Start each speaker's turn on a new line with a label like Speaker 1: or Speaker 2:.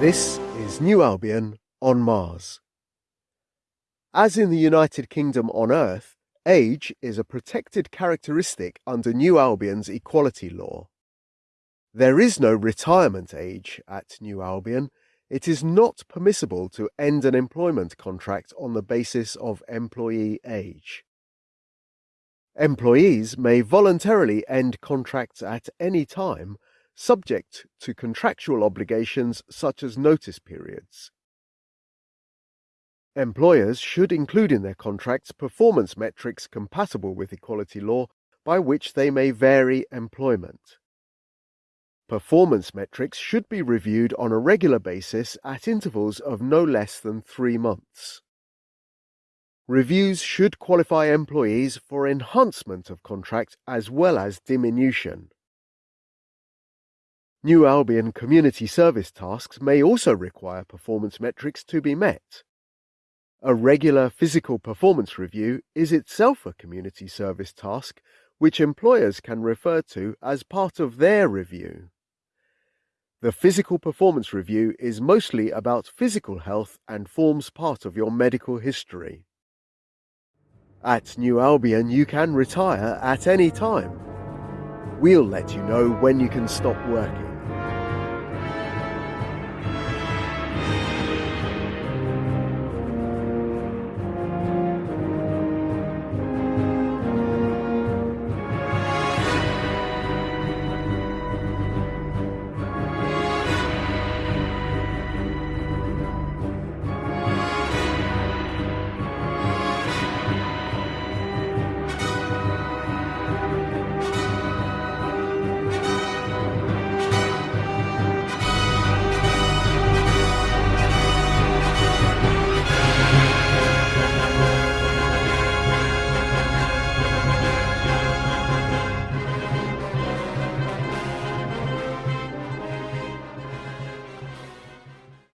Speaker 1: This is New Albion on Mars. As in the United Kingdom on Earth, age is a protected characteristic under New Albion's equality law. There is no retirement age at New Albion. It is not permissible to end an employment contract on the basis of employee age. Employees may voluntarily end contracts at any time, subject to contractual obligations such as notice periods. Employers should include in their contracts performance metrics compatible with equality law by which they may vary employment. Performance metrics should be reviewed on a regular basis at intervals of no less than three months. Reviews should qualify employees for enhancement of contract as well as diminution. New Albion community service tasks may also require performance metrics to be met. A regular physical performance review is itself a community service task which employers can refer to as part of their review. The physical performance review is mostly about physical health and forms part of your medical history. At New Albion, you can retire at any time. We'll let you know when you can stop working.